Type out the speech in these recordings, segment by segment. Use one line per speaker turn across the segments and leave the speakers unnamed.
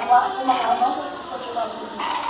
É. Vai pra quarto, uma mão, pra tirar tudo. Não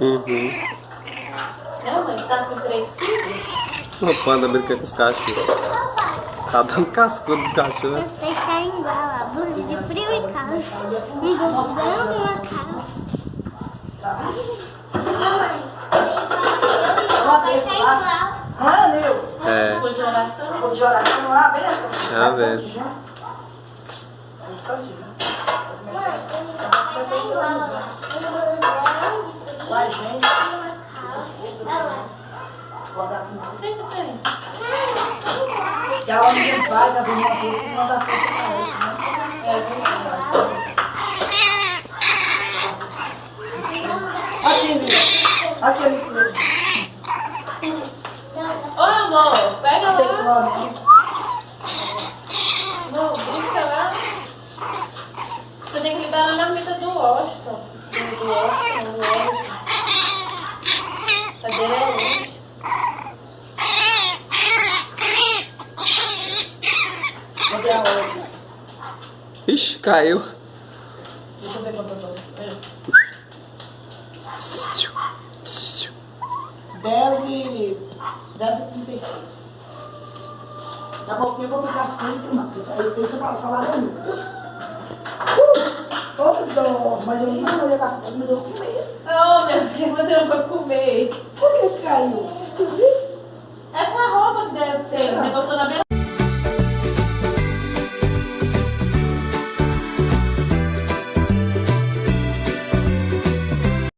Uhum.
Não, mãe, tá assim fresquinho?
O panda brinca com os cachorros. Tá dando cascudo dos cachorros.
Igual a blusa de frio e calça.
Um blusão e uma calça.
Mamãe, vai desse ser lá. igual.
Ah.
É. Foi de oração? Vou
de oração lá, benção. É a benção. Vai ser
Vai, e
gente. uma. Guardar com O
que ela não vai,
das irmãs tudo, que
Caiu.
Deixa eu ver quanto eu tô. 10 e... 10 e 36. Daqui a pouquinho eu vou ficar assim, sujo, mano. Eu falo, salário não. Uh! Mas eu não ia dar fome, mas eu vou comer.
Oh, meu Deus, mas eu vou comer.
Por que caiu?
Essa roupa que deve ter, negócio na beira.